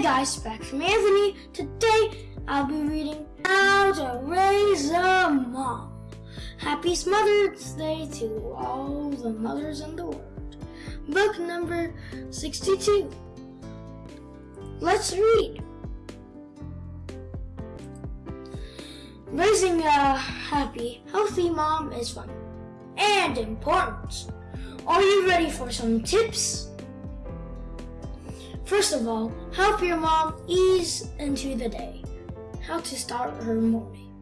Hey guys, back from Anthony. Today I'll be reading How to Raise a Mom. Happy Mother's Day to all the mothers in the world. Book number 62. Let's read. Raising a happy, healthy mom is fun and important. Are you ready for some tips? First of all, help your mom ease into the day. How to start her morning.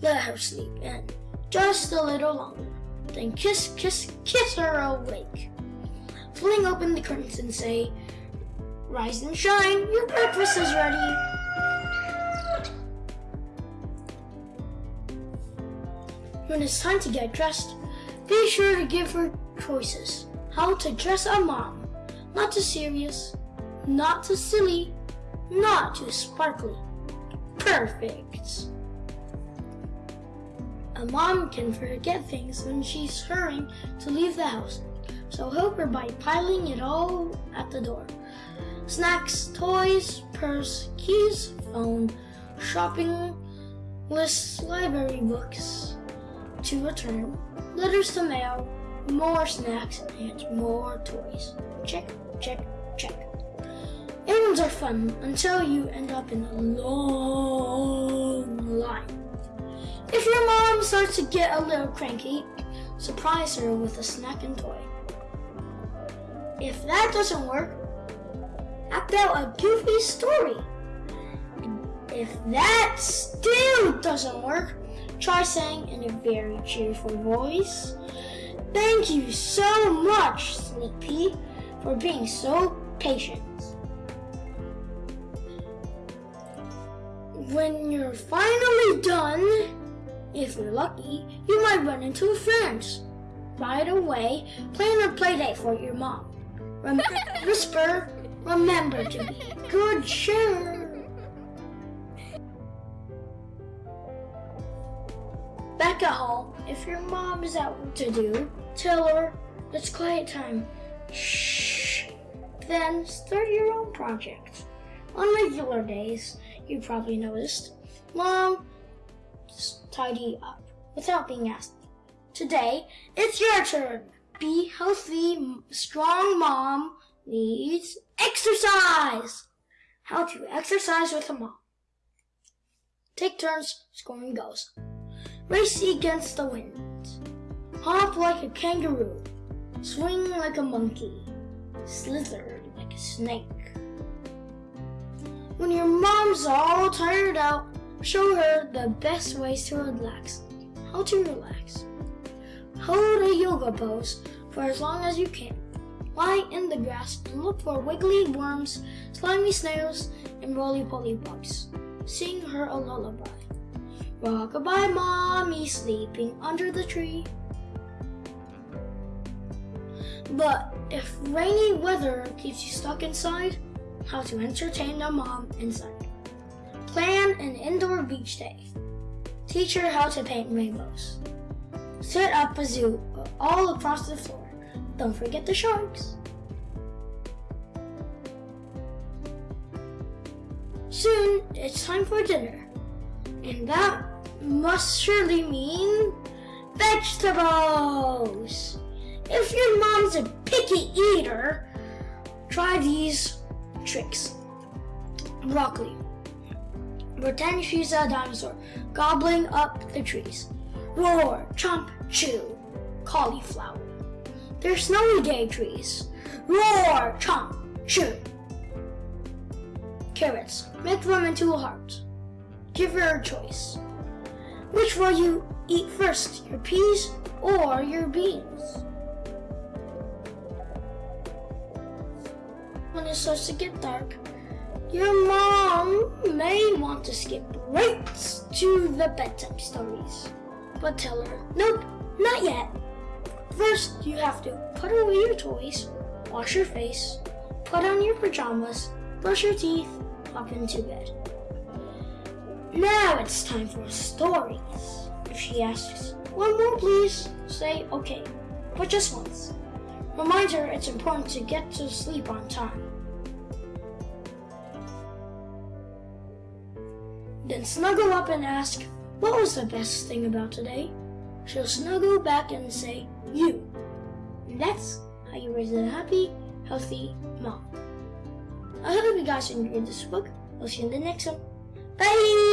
Let her sleep in just a little longer. Then kiss, kiss, kiss her awake. Fling open the curtains and say, Rise and shine, your breakfast is ready. When it's time to get dressed, be sure to give her choices. How to dress a mom. Not too serious, not too silly, not too sparkly. Perfect. A mom can forget things when she's hurrying to leave the house, so help her by piling it all at the door. Snacks, toys, purse, keys, phone, shopping lists, library books to return, letters to mail, more snacks, and more toys. Check, check, check. Errands are fun until you end up in a long line. If your mom starts to get a little cranky, surprise her with a snack and toy. If that doesn't work, act out a goofy story. If that still doesn't work, try saying in a very cheerful voice, Thank you so much, Sneak for being so patient. When you're finally done, if you're lucky, you might run into friends. Right away, plan a play date for your mom. Remember, whisper, remember to be good sure. Back at home, if your mom is out what to do, tell her it's quiet time. Shh. Then start your own project. On regular days, you probably noticed, Mom, just tidy up without being asked. Today, it's your turn. Be healthy, strong mom needs exercise. How to exercise with a mom. Take turns scoring goals. Race against the wind. Hop like a kangaroo. Swing like a monkey. Slither like a snake. Mom's all tired out, show her the best ways to relax. How to relax. Hold a yoga pose for as long as you can. Lie in the grass and look for wiggly worms, slimy snails, and roly-poly bugs. Sing her a lullaby. Rock-a-bye mommy sleeping under the tree. But if rainy weather keeps you stuck inside, how to entertain a mom inside. An indoor beach day. Teach her how to paint rainbows. Set up a zoo all across the floor. Don't forget the sharks. Soon, it's time for dinner. And that must surely mean vegetables. If your mom's a picky eater, try these tricks. Broccoli. Pretend she's a dinosaur, gobbling up the trees. Roar, chomp, chew. Cauliflower. They're snowy day trees. Roar, chomp, chew. Carrots. Make them into a heart. Give her a choice. Which will you eat first, your peas or your beans? when it starts to get dark, your mom may want to skip right to the bedtime stories. But tell her, nope, not yet. First, you have to put away your toys, wash your face, put on your pajamas, brush your teeth, hop into bed. Now it's time for stories. If she asks, one more please, say okay, but just once. Remind her it's important to get to sleep on time. Then snuggle up and ask, What was the best thing about today? She'll snuggle back and say, You. And that's how you raise a happy, healthy mom. I hope you guys enjoyed this book. We'll see you in the next one. Bye!